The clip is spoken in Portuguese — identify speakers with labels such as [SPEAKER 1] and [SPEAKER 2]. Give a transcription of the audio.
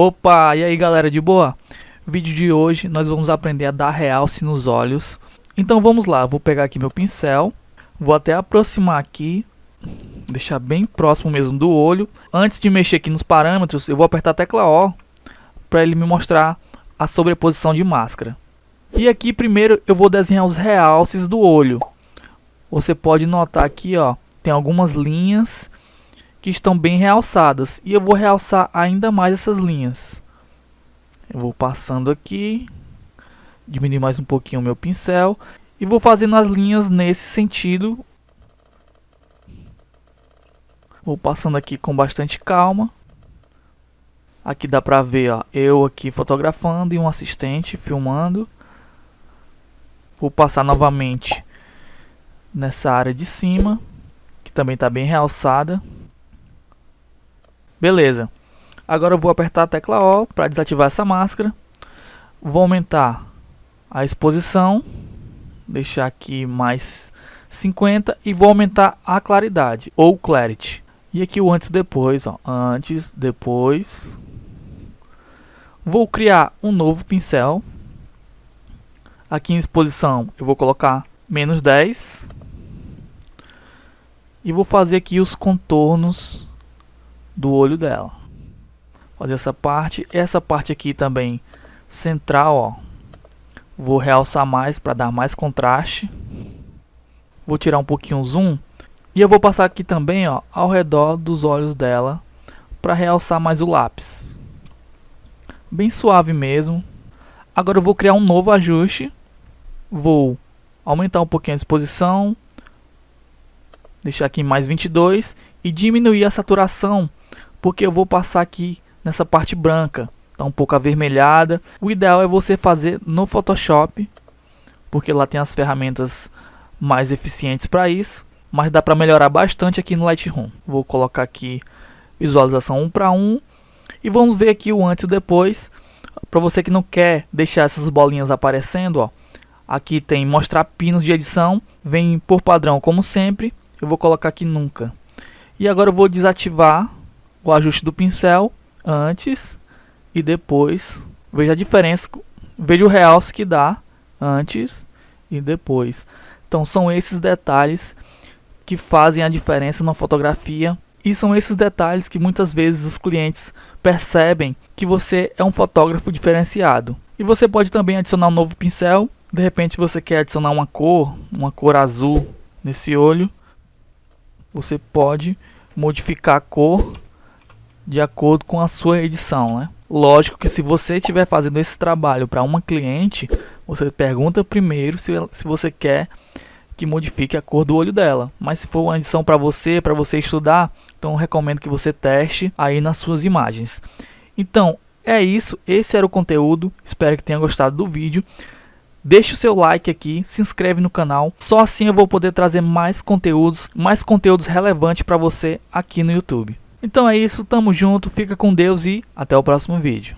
[SPEAKER 1] Opa, e aí galera de boa? Vídeo de hoje nós vamos aprender a dar realce nos olhos. Então vamos lá, vou pegar aqui meu pincel, vou até aproximar aqui, deixar bem próximo mesmo do olho. Antes de mexer aqui nos parâmetros, eu vou apertar a tecla O para ele me mostrar a sobreposição de máscara. E aqui primeiro eu vou desenhar os realces do olho. Você pode notar aqui, ó, tem algumas linhas que estão bem realçadas. E eu vou realçar ainda mais essas linhas. Eu vou passando aqui, diminuir mais um pouquinho o meu pincel e vou fazendo as linhas nesse sentido. Vou passando aqui com bastante calma. Aqui dá pra ver, ó, eu aqui fotografando e um assistente filmando. Vou passar novamente nessa área de cima, que também está bem realçada. Beleza. Agora eu vou apertar a tecla O para desativar essa máscara. Vou aumentar a exposição, deixar aqui mais 50 e vou aumentar a claridade ou clarity. E aqui o antes depois, ó, antes, depois. Vou criar um novo pincel. Aqui em exposição eu vou colocar menos 10. E vou fazer aqui os contornos do olho dela. Fazer essa parte, essa parte aqui também central, ó. Vou realçar mais para dar mais contraste. Vou tirar um pouquinho o zoom e eu vou passar aqui também, ó, ao redor dos olhos dela para realçar mais o lápis. Bem suave mesmo. Agora eu vou criar um novo ajuste. Vou aumentar um pouquinho a exposição, deixar aqui mais 22 e diminuir a saturação porque eu vou passar aqui nessa parte branca, tá um pouco avermelhada. O ideal é você fazer no Photoshop, porque lá tem as ferramentas mais eficientes para isso, mas dá para melhorar bastante aqui no Lightroom. Vou colocar aqui visualização 1 para 1 e vamos ver aqui o antes e depois. Para você que não quer deixar essas bolinhas aparecendo, ó, aqui tem mostrar pinos de edição, vem por padrão como sempre. Eu vou colocar aqui nunca. E agora eu vou desativar o ajuste do pincel antes e depois. Veja a diferença, veja o realce que dá antes e depois. Então são esses detalhes que fazem a diferença na fotografia e são esses detalhes que muitas vezes os clientes percebem que você é um fotógrafo diferenciado. E você pode também adicionar um novo pincel, de repente você quer adicionar uma cor, uma cor azul nesse olho. Você pode modificar a cor de acordo com a sua edição, né? Lógico que se você estiver fazendo esse trabalho para uma cliente, você pergunta primeiro se, se você quer que modifique a cor do olho dela. Mas se for uma edição para você, para você estudar, então recomendo que você teste aí nas suas imagens. Então, é isso, esse era o conteúdo, espero que tenha gostado do vídeo. Deixe o seu like aqui, se inscreve no canal, só assim eu vou poder trazer mais conteúdos, mais conteúdos relevantes para você aqui no YouTube. Então é isso, tamo junto, fica com Deus e até o próximo vídeo.